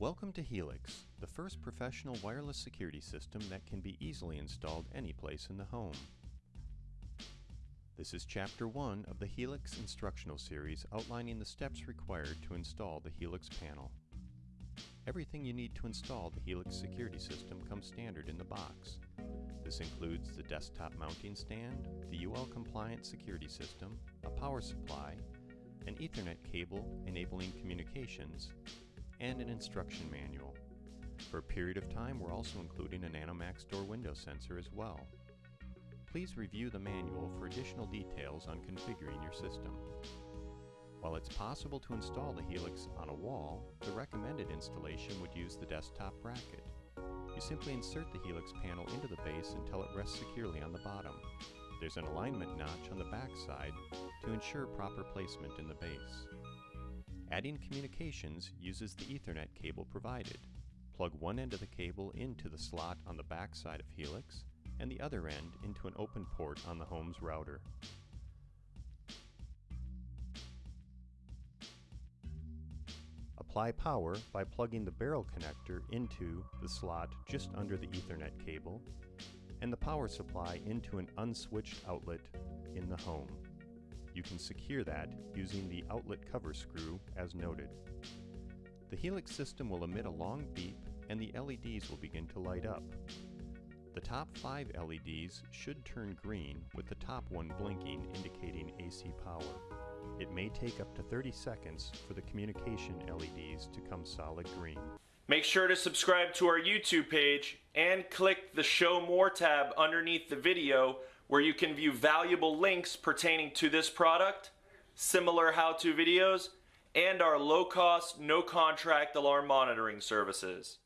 Welcome to Helix, the first professional wireless security system that can be easily installed any place in the home. This is Chapter 1 of the Helix instructional series outlining the steps required to install the Helix panel. Everything you need to install the Helix security system comes standard in the box. This includes the desktop mounting stand, the UL compliant security system, a power supply, an Ethernet cable enabling communications, and an instruction manual. For a period of time, we're also including a Nanomax door window sensor as well. Please review the manual for additional details on configuring your system. While it's possible to install the Helix on a wall, the recommended installation would use the desktop bracket. You simply insert the Helix panel into the base until it rests securely on the bottom. There's an alignment notch on the back side to ensure proper placement in the base. Adding communications uses the Ethernet cable provided. Plug one end of the cable into the slot on the back side of Helix, and the other end into an open port on the home's router. Apply power by plugging the barrel connector into the slot just under the Ethernet cable and the power supply into an unswitched outlet in the home. You can secure that using the outlet cover screw as noted. The Helix system will emit a long beep and the LEDs will begin to light up. The top five LEDs should turn green with the top one blinking indicating AC power. It may take up to 30 seconds for the communication LEDs to come solid green. Make sure to subscribe to our YouTube page and click the Show More tab underneath the video where you can view valuable links pertaining to this product, similar how-to videos, and our low-cost, no-contract alarm monitoring services.